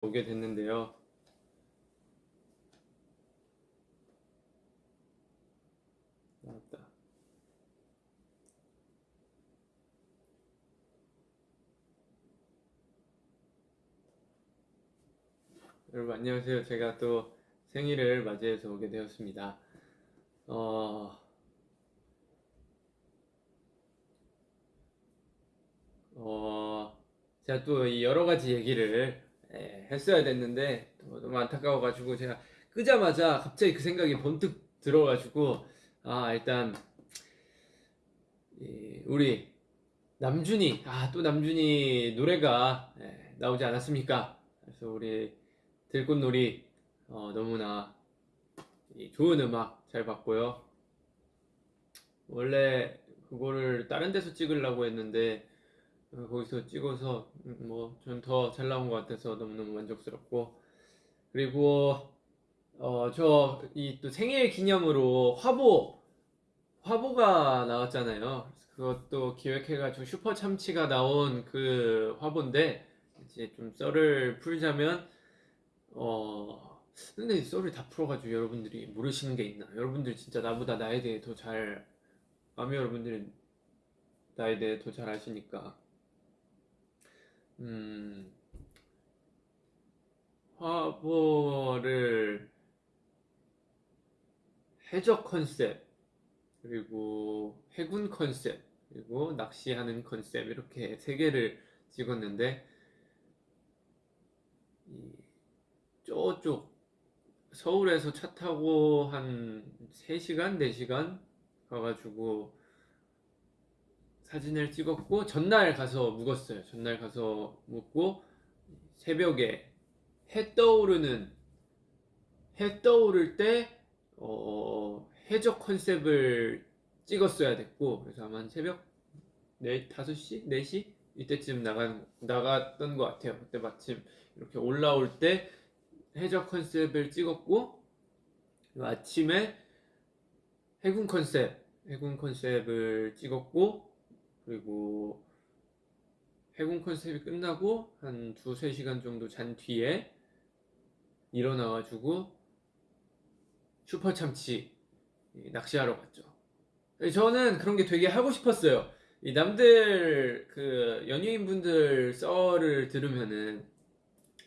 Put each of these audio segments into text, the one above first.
오게 됐는데요. 나왔다. 여러분 안녕하세요. 제가 또 생일을 맞이해서 오게 되었습니다. 어, 어, 제가 또이 여러 가지 얘기를 예, 했어야 됐는데 또 너무 안타까워가지고 제가 끄자마자 갑자기 그 생각이 번뜩 들어가지고 아 일단 이 우리 남준이 아 또 남준이 노래가 예, 나오지 않았습니까? 그래서 우리 들꽃놀이 어, 너무나 이 좋은 음악 잘 봤고요. 원래 그거를 다른 데서 찍으려고 했는데 어, 거기서 찍어서 뭐 전 더 잘 나온 것 같아서 너무너무 만족스럽고 그리고 어 저 이 또 생일 기념으로 화보 화보가 나왔잖아요. 그것도 기획해가지고 슈퍼 참치가 나온 그 화보인데 이제 좀 썰을 풀자면 어 근데 이 썰을 다 풀어가지고 여러분들이 모르시는 게 있나? 여러분들 진짜 나보다 나에 대해 더 잘 아미 여러분들이 나에 대해 더 잘 아시니까 음, 화보를 해적 컨셉, 그리고 해군 컨셉, 그리고 낚시하는 컨셉 이렇게 세 개를 찍었는데 이 저쪽 서울에서 차 타고 한 3시간, 4시간 가가지고 사진을 찍었고 전날 가서 묵었어요. 전날 가서 묵고 새벽에 해 떠오르는 해 떠오를 때 어, 해적 컨셉을 찍었어야 됐고 그래서 아마 한 새벽 4, 5시? 4시? 이때쯤 나간, 나갔던 것 같아요. 그때 마침 이렇게 올라올 때 해적 컨셉을 찍었고 아침에 해군 컨셉 해군 컨셉을 찍었고 그리고 해군 컨셉이 끝나고 한 두세 시간 정도 잔 뒤에 일어나가지고 슈퍼 참치 낚시하러 갔죠. 저는 그런 게 되게 하고 싶었어요. 이 남들 그 연예인 분들 썰을 들으면은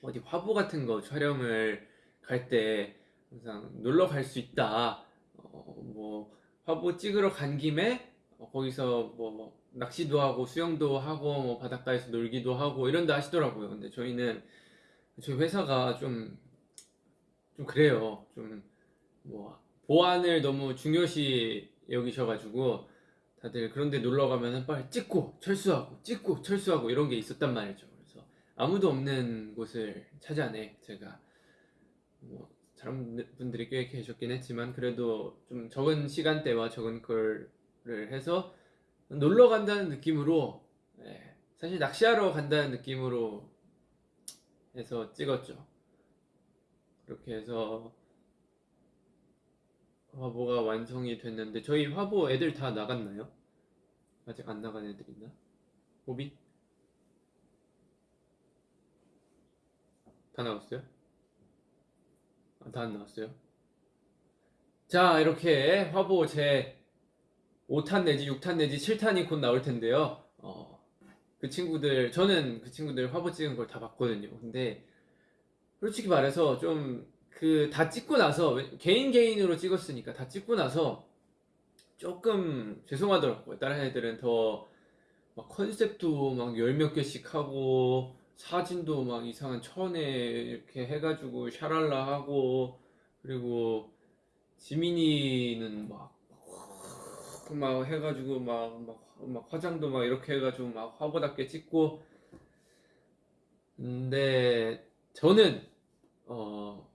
어디 화보 같은 거 촬영을 갈 때 항상 놀러 갈 수 있다. 어, 뭐 화보 찍으러 간 김에 어, 거기서 뭐 낚시도 하고 수영도 하고 뭐 바닷가에서 놀기도 하고 이런다 하시더라고요. 근데 저희는 저희 회사가 좀 좀 그래요. 좀 뭐 보안을 너무 중요시 여기셔가지고 다들 그런데 놀러 가면은 빨리 찍고 철수하고 찍고 철수하고 이런 게 있었단 말이죠. 그래서 아무도 없는 곳을 찾아내 제가 뭐 다른 분들이 꽤 계셨긴 했지만 그래도 좀 적은 시간대와 적은 걸를 해서 놀러 간다는 느낌으로 예, 사실 낚시하러 간다는 느낌으로 해서 찍었죠. 그렇게 해서 화보가 완성이 됐는데 저희 화보 애들 다 나갔나요? 아직 안 나간 애들 있나? 호비? 다 나왔어요? 아, 다 안 나왔어요? 자 이렇게 화보 제 5탄 내지 6탄 내지 7탄이 곧 나올 텐데요. 어, 그 친구들, 저는 그 친구들 화보 찍은 걸 다 봤거든요. 근데, 솔직히 말해서 좀, 그, 다 찍고 나서, 개인 개인으로 찍었으니까 다 찍고 나서, 조금 죄송하더라고요. 다른 애들은 더, 막 컨셉도 막 열 몇 개씩 하고, 사진도 막 이상한 천에 이렇게 해가지고 샤랄라 하고, 그리고, 지민이는 막, 막 해가지고 막, 막, 막 화장도 막 이렇게 해가지고 막 화보답게 찍고. 근데 저는 어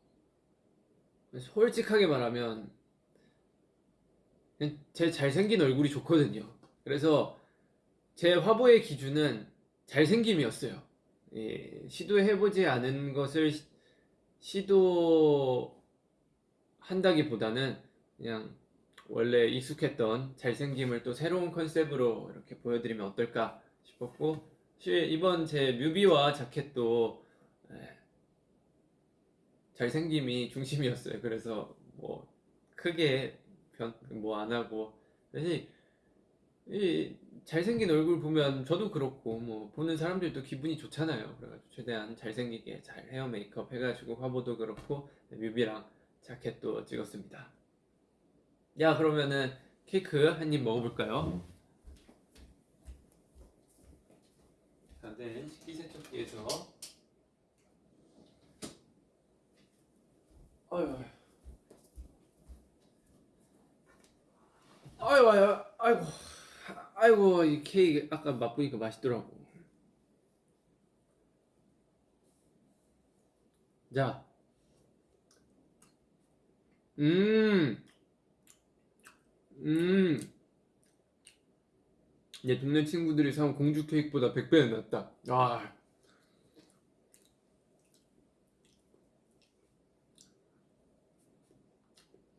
솔직하게 말하면 제 잘생긴 얼굴이 좋거든요. 그래서 제 화보의 기준은 잘생김이었어요. 예, 시도해보지 않은 것을 시, 도한다기보다는 그냥 원래 익숙했던 잘생김을 또 새로운 컨셉으로 이렇게 보여드리면 어떨까 싶었고 이번 제 뮤비와 자켓도 예, 잘생김이 중심이었어요. 그래서 뭐 크게 변뭐안 하고 이 잘생긴 얼굴 보면 저도 그렇고 뭐 보는 사람들도 기분이 좋잖아요. 그래가지고 최대한 잘생기게 잘 헤어 메이크업 해가지고 화보도 그렇고 뮤비랑 자켓도 찍었습니다. 야 그러면은 케이크 한 입 먹어볼까요? 다들 식기세척기에서. 아유 아유 아유 아이고. 아이고 이 케이크 아까 맛보니까 맛있더라고. 자, 음, 음, 내 동네 친구들이 사온 공주 케이크보다 100배는 낫다. 아,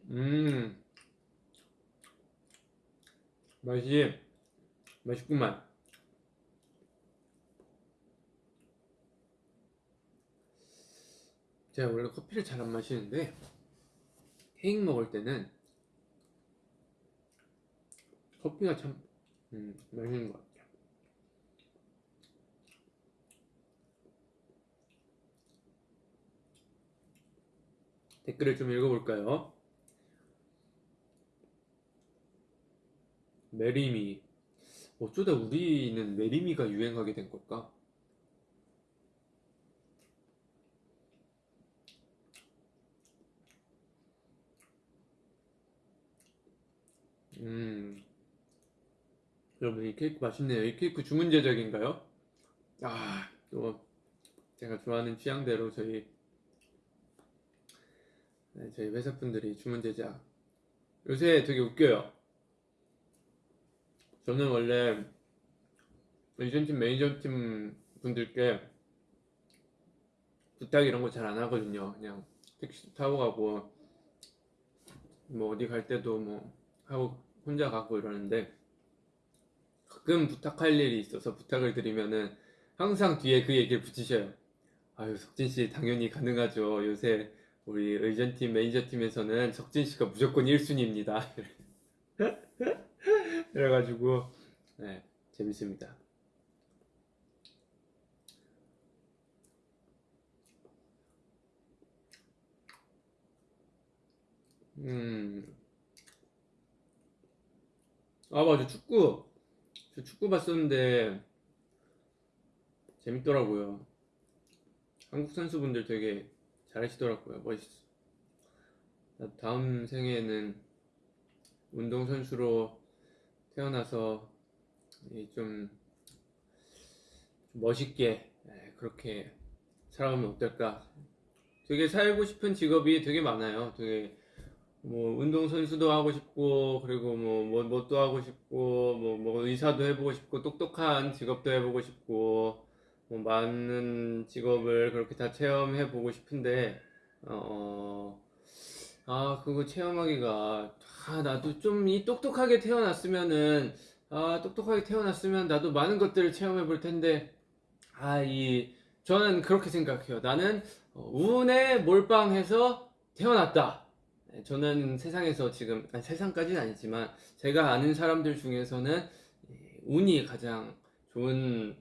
음, 맛이 맛있구만. 제가 원래 커피를 잘 안 마시는데 케이크 먹을 때는 커피가 참 음, 맛있는 것 같아요. 댓글을 좀 읽어볼까요? Marry Me 어쩌다 우리는 Marry Me가 유행하게 된 걸까? 음, 여러분 이 케이크 맛있네요. 이 케이크 주문 제작인가요? 아, 또 제가 좋아하는 취향대로 저희 네, 저희 회사 분들이 주문 제작. 요새 되게 웃겨요. 저는 원래 에이전팀 매니저팀 분들께 부탁 이런 거 잘 안 하거든요. 그냥 택시 타고 가고 뭐 어디 갈 때도 뭐 하고 혼자 가고 이러는데 가끔 부탁할 일이 있어서 부탁을 드리면은 항상 뒤에 그 얘기를 붙이셔요. 아유 석진 씨 당연히 가능하죠. 요새 우리 의전팀 매니저팀에서는 석진 씨가 무조건 1순위입니다. 그래가지고 네 재밌습니다. 음. 아, 맞아. 축구. 저 축구 봤었는데 재밌더라고요. 한국 선수분들 되게 잘하시더라고요. 멋있어. 나 다음 생에는 운동선수로 태어나서 이좀 멋있게 예, 그렇게 살아가면 어떨까? 되게 살고 싶은 직업이 되게 많아요. 되게 뭐 운동 선수도 하고 싶고 그리고 뭐, 뭐 뭣도 하고 싶고 뭐, 뭐 의사도 해보고 싶고 똑똑한 직업도 해보고 싶고 뭐 많은 직업을 그렇게 다 체험해 보고 싶은데 어, 아 그거 체험하기가 아 나도 좀 이 똑똑하게 태어났으면은 아 똑똑하게 태어났으면 나도 많은 것들을 체험해 볼 텐데 아 이 저는 그렇게 생각해요. 나는 어, 운에 몰빵해서 태어났다. 네, 저는 세상에서 지금 아니, 세상까지는 아니지만 제가 아는 사람들 중에서는 이 운이 가장 좋은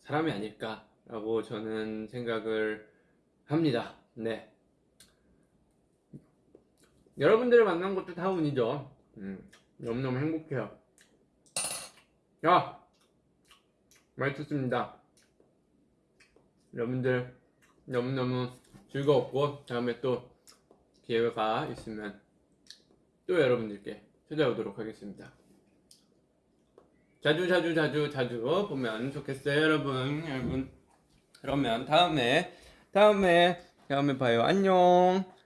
사람이 아닐까라고 저는 생각을 합니다. 네. 여러분들을 만난 것도 다 운이죠. 음, 너무너무 행복해요. 야! 맛있었습니다. 여러분들 너무너무 즐거웠고, 다음에 또 기회가 있으면 또 여러분들께 찾아오도록 하겠습니다. 자주 자주 자주 자주 보면 좋겠어요, 여러분. 여러분. 그러면 다음에 다음에 다음에 봐요. 안녕.